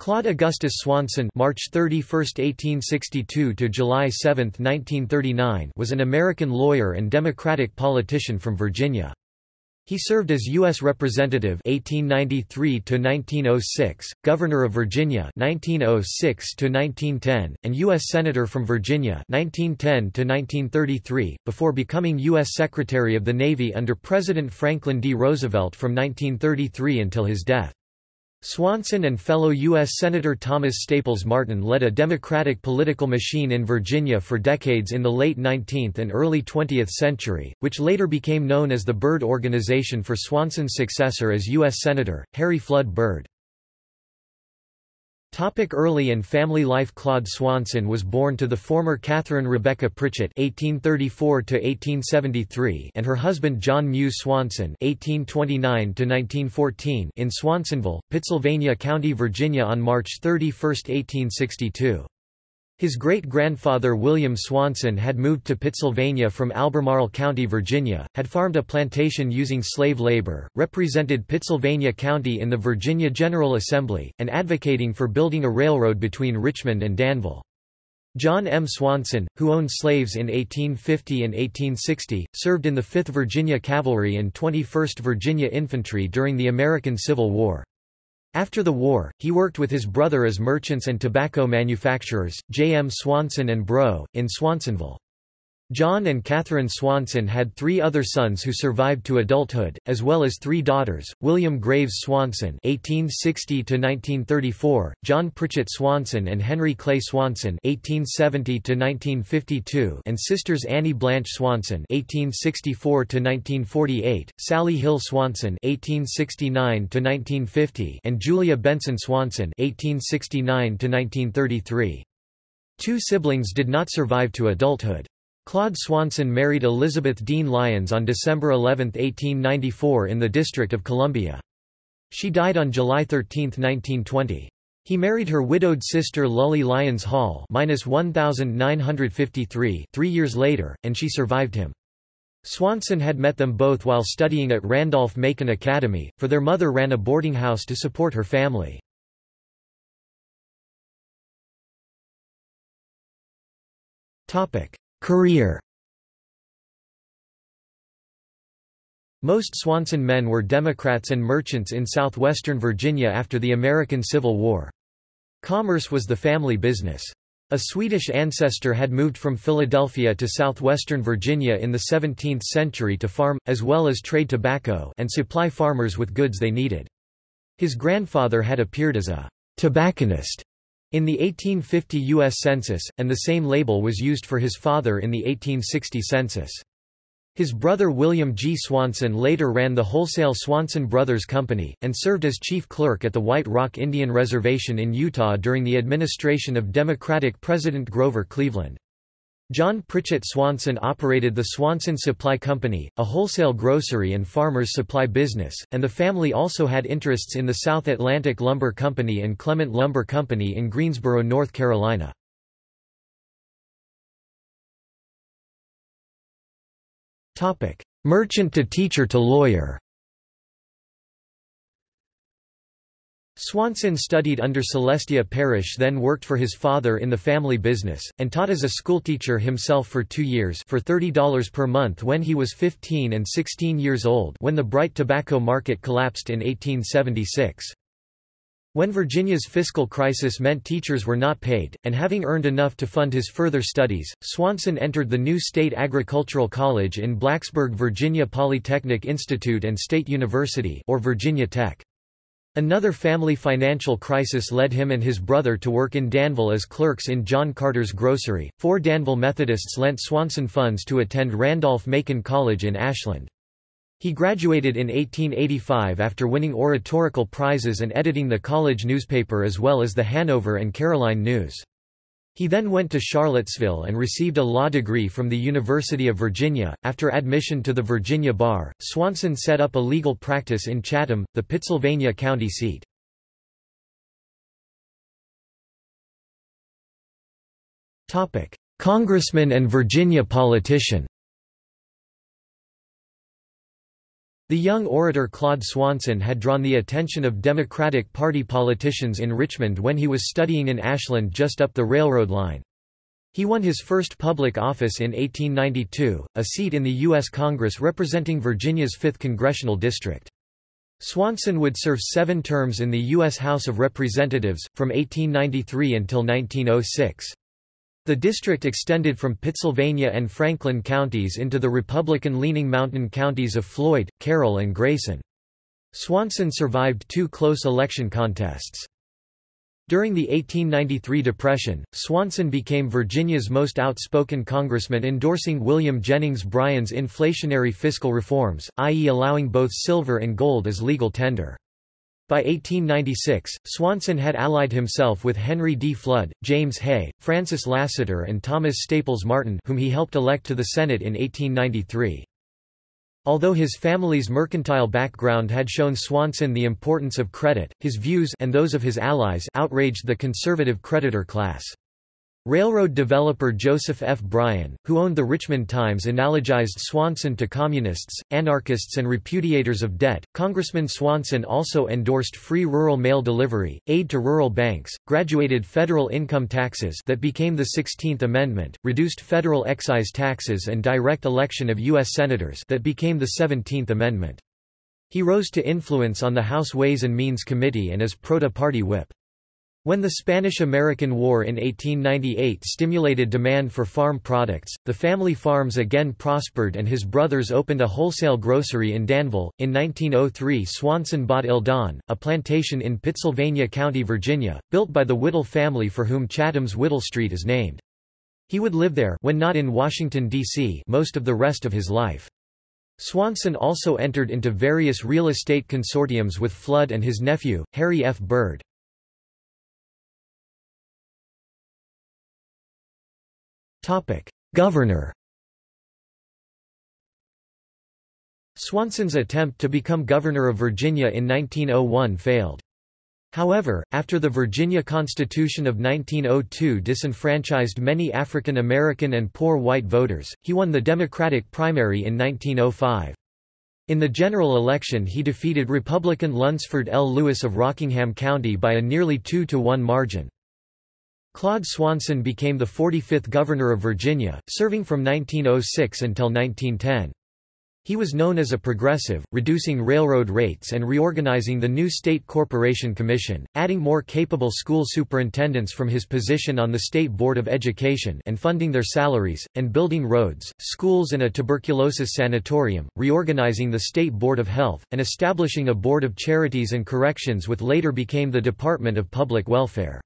Claude Augustus Swanson March 31, 1862 to July 7, 1939 was an American lawyer and Democratic politician from Virginia. He served as U.S. Representative 1893 1906, Governor of Virginia 1906 1910, and U.S. Senator from Virginia 1910 1933, before becoming U.S. Secretary of the Navy under President Franklin D. Roosevelt from 1933 until his death. Swanson and fellow U.S. Senator Thomas Staples Martin led a Democratic political machine in Virginia for decades in the late 19th and early 20th century, which later became known as the Byrd Organization for Swanson's successor as U.S. Senator, Harry Flood Byrd. Topic early and family life Claude Swanson was born to the former Catherine Rebecca Pritchett (1834–1873) and her husband John Muse Swanson (1829–1914) in Swansonville, Pittsylvania County, Virginia, on March 31, 1862. His great-grandfather William Swanson had moved to Pittsylvania from Albemarle County, Virginia, had farmed a plantation using slave labor, represented Pittsylvania County in the Virginia General Assembly, and advocating for building a railroad between Richmond and Danville. John M. Swanson, who owned slaves in 1850 and 1860, served in the 5th Virginia Cavalry and 21st Virginia Infantry during the American Civil War. After the war, he worked with his brother as merchants and tobacco manufacturers, J. M. Swanson and Bro, in Swansonville. John and Catherine Swanson had three other sons who survived to adulthood, as well as three daughters, William Graves Swanson (1860–1934), John Pritchett Swanson and Henry Clay Swanson (1870–1952), and sisters Annie Blanche Swanson (1864–1948), Sally Hill Swanson (1869–1950), and Julia Benson Swanson (1869–1933). Two siblings did not survive to adulthood. Claude Swanson married Elizabeth Dean Lyons on December 11, 1894 in the District of Columbia. She died on July 13, 1920. He married her widowed sister Lully Lyons Hall (1953) three years later, and she survived him. Swanson had met them both while studying at Randolph-Macon Academy, for their mother ran a boarding house to support her family. Career Most Swanson men were Democrats and merchants in southwestern Virginia after the American Civil War. Commerce was the family business. A Swedish ancestor had moved from Philadelphia to southwestern Virginia in the 17th century to farm, as well as trade tobacco and supply farmers with goods they needed. His grandfather had appeared as a tobacconist in the 1850 U.S. Census, and the same label was used for his father in the 1860 census. His brother William G. Swanson later ran the wholesale Swanson Brothers Company, and served as chief clerk at the White Rock Indian Reservation in Utah during the administration of Democratic President Grover Cleveland. John Pritchett Swanson operated the Swanson Supply Company, a wholesale grocery and farmers supply business, and the family also had interests in the South Atlantic Lumber Company and Clement Lumber Company in Greensboro, North Carolina. Merchant to teacher to lawyer Swanson studied under Celestia Parrish then worked for his father in the family business, and taught as a schoolteacher himself for two years for $30 per month when he was 15 and 16 years old when the bright tobacco market collapsed in 1876. When Virginia's fiscal crisis meant teachers were not paid, and having earned enough to fund his further studies, Swanson entered the new State Agricultural College in Blacksburg Virginia Polytechnic Institute and State University or Virginia Tech. Another family financial crisis led him and his brother to work in Danville as clerks in John Carter's grocery. Four Danville Methodists lent Swanson funds to attend Randolph-Macon College in Ashland. He graduated in 1885 after winning oratorical prizes and editing the college newspaper as well as the Hanover and Caroline News. He then went to Charlottesville and received a law degree from the University of Virginia. After admission to the Virginia bar, Swanson set up a legal practice in Chatham, the Pittsylvania county seat. Congressman and Virginia politician. The young orator Claude Swanson had drawn the attention of Democratic Party politicians in Richmond when he was studying in Ashland just up the railroad line. He won his first public office in 1892, a seat in the U.S. Congress representing Virginia's 5th congressional district. Swanson would serve seven terms in the U.S. House of Representatives, from 1893 until 1906. The district extended from Pittsylvania and Franklin counties into the Republican-leaning mountain counties of Floyd, Carroll and Grayson. Swanson survived two close election contests. During the 1893 Depression, Swanson became Virginia's most outspoken congressman endorsing William Jennings Bryan's inflationary fiscal reforms, i.e. allowing both silver and gold as legal tender. By 1896, Swanson had allied himself with Henry D. Flood, James Hay, Francis Lassiter and Thomas Staples Martin whom he helped elect to the Senate in 1893. Although his family's mercantile background had shown Swanson the importance of credit, his views and those of his allies outraged the conservative creditor class. Railroad developer Joseph F. Bryan, who owned the Richmond Times, analogized Swanson to communists, anarchists, and repudiators of debt. Congressman Swanson also endorsed free rural mail delivery, aid to rural banks, graduated federal income taxes that became the 16th Amendment, reduced federal excise taxes, and direct election of U.S. senators that became the 17th Amendment. He rose to influence on the House Ways and Means Committee and as Proto-Party whip. When the Spanish–American War in 1898 stimulated demand for farm products, the family farms again prospered and his brothers opened a wholesale grocery in Danville. In 1903 Swanson bought Eldon, a plantation in Pittsylvania County, Virginia, built by the Whittle family for whom Chatham's Whittle Street is named. He would live there when not in Washington, D.C. most of the rest of his life. Swanson also entered into various real estate consortiums with Flood and his nephew, Harry F. Byrd. Governor Swanson's attempt to become governor of Virginia in 1901 failed. However, after the Virginia Constitution of 1902 disenfranchised many African American and poor white voters, he won the Democratic primary in 1905. In the general election he defeated Republican Lunsford L. Lewis of Rockingham County by a nearly 2 to 1 margin. Claude Swanson became the 45th Governor of Virginia, serving from 1906 until 1910. He was known as a progressive, reducing railroad rates and reorganizing the new State Corporation Commission, adding more capable school superintendents from his position on the State Board of Education and funding their salaries, and building roads, schools and a tuberculosis sanatorium, reorganizing the State Board of Health, and establishing a Board of Charities and Corrections which later became the Department of Public Welfare.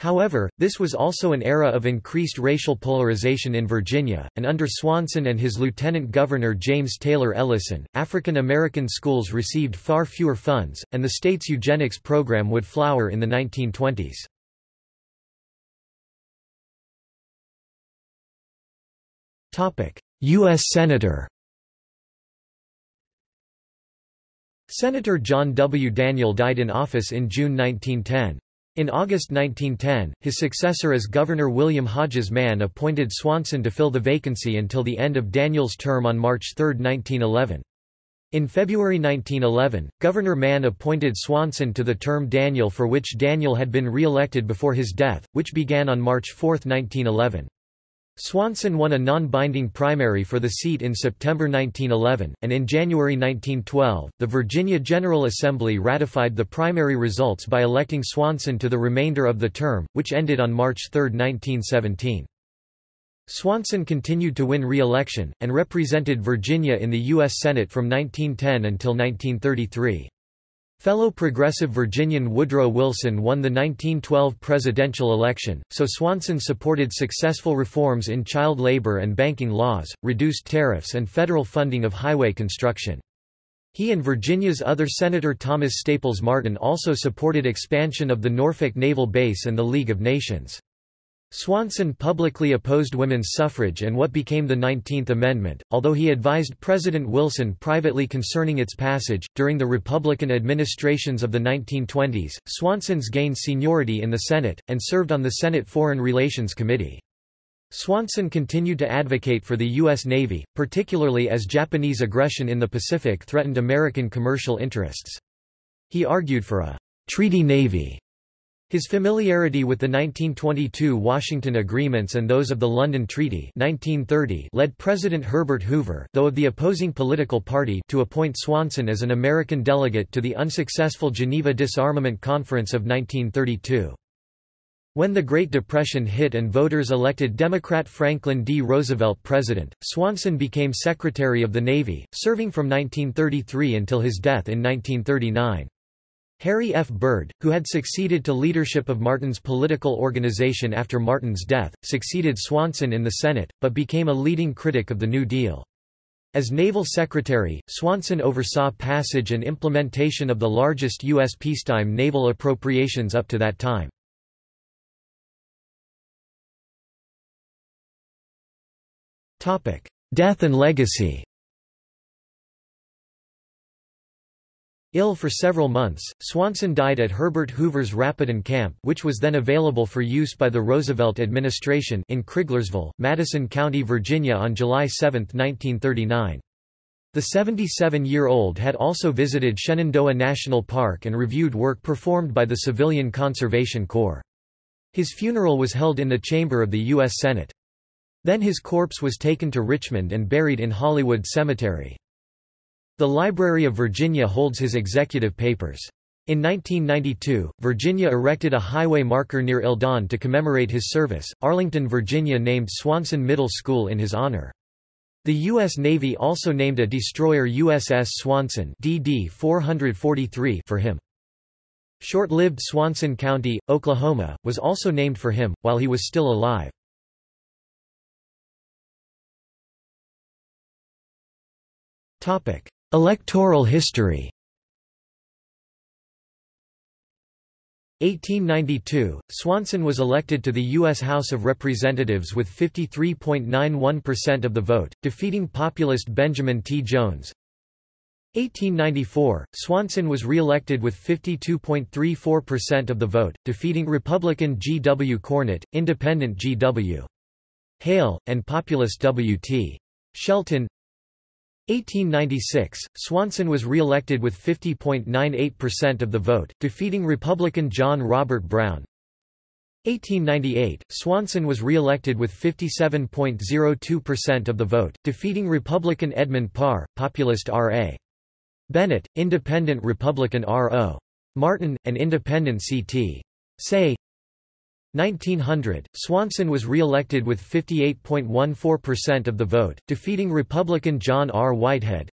However, this was also an era of increased racial polarization in Virginia, and under Swanson and his lieutenant governor James Taylor Ellyson, African American schools received far fewer funds, and the state's eugenics program would flower in the 1920s. U.S. Senator Senator John W. Daniel died in office in June 1910. In August 1910, his successor as Governor William Hodges Mann appointed Swanson to fill the vacancy until the end of Daniel's term on March 3, 1911. In February 1911, Governor Mann appointed Swanson to the term Daniel for which Daniel had been re-elected before his death, which began on March 4, 1911. Swanson won a non-binding primary for the seat in September 1911, and in January 1912, the Virginia General Assembly ratified the primary results by electing Swanson to the remainder of the term, which ended on March 3, 1917. Swanson continued to win re-election, and represented Virginia in the U.S. Senate from 1910 until 1933. Fellow progressive Virginian Woodrow Wilson won the 1912 presidential election, so Swanson supported successful reforms in child labor and banking laws, reduced tariffs and federal funding of highway construction. He and Virginia's other Senator Thomas Staples Martin also supported expansion of the Norfolk Naval Base and the League of Nations. Swanson publicly opposed women's suffrage and what became the Nineteenth Amendment, although he advised President Wilson privately concerning its passage. During the Republican administrations of the 1920s, Swanson's gained seniority in the Senate, and served on the Senate Foreign Relations Committee. Swanson continued to advocate for the U.S. Navy, particularly as Japanese aggression in the Pacific threatened American commercial interests. He argued for a treaty navy his familiarity with the 1922 Washington Agreements and those of the London Treaty 1930 led President Herbert Hoover though of the opposing political party to appoint Swanson as an American delegate to the unsuccessful Geneva Disarmament Conference of 1932. When the Great Depression hit and voters elected Democrat Franklin D. Roosevelt president, Swanson became Secretary of the Navy, serving from 1933 until his death in 1939. Harry F. Byrd, who had succeeded to leadership of Martin's political organization after Martin's death, succeeded Swanson in the Senate, but became a leading critic of the New Deal. As Naval Secretary, Swanson oversaw passage and implementation of the largest U.S. peacetime naval appropriations up to that time. Death and legacy Ill for several months, Swanson died at Herbert Hoover's Rapidan Camp which was then available for use by the Roosevelt administration in Criglersville, Madison County, Virginia on July 7, 1939. The 77-year-old had also visited Shenandoah National Park and reviewed work performed by the Civilian Conservation Corps. His funeral was held in the chamber of the U.S. Senate. Then his corpse was taken to Richmond and buried in Hollywood Cemetery. The Library of Virginia holds his executive papers. In 1992, Virginia erected a highway marker near Eldon to commemorate his service. Arlington, Virginia named Swanson Middle School in his honor. The U.S. Navy also named a destroyer USS Swanson DD 443 for him. Short-lived Swanson County, Oklahoma, was also named for him, while he was still alive. Electoral history 1892, Swanson was elected to the U.S. House of Representatives with 53.91% of the vote, defeating populist Benjamin T. Jones. 1894, Swanson was re-elected with 52.34% of the vote, defeating Republican G. W. Cornett, Independent G. W. Hale, and populist W. T. Shelton. 1896, Swanson was re-elected with 50.98% of the vote, defeating Republican John Robert Brown. 1898, Swanson was re-elected with 57.02% of the vote, defeating Republican Edmund Parr, populist R.A. Bennett, Independent Republican R.O. Martin, and Independent C.T. Say 1900, Swanson was re-elected with 58.14% of the vote, defeating Republican John R. Whitehead.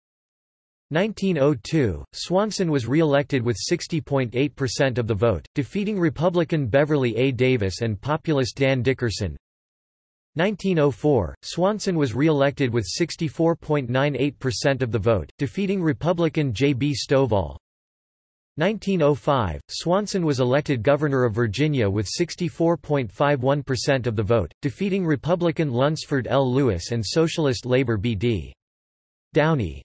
1902, Swanson was re-elected with 60.8% of the vote, defeating Republican Beverly A. Davis and populist Dan Dickerson. 1904, Swanson was re-elected with 64.98% of the vote, defeating Republican J. B. Stovall. 1905, Swanson was elected governor of Virginia with 64.51% of the vote, defeating Republican Lunsford L. Lewis and Socialist Labor B.D. Downey.